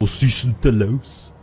Position Delos.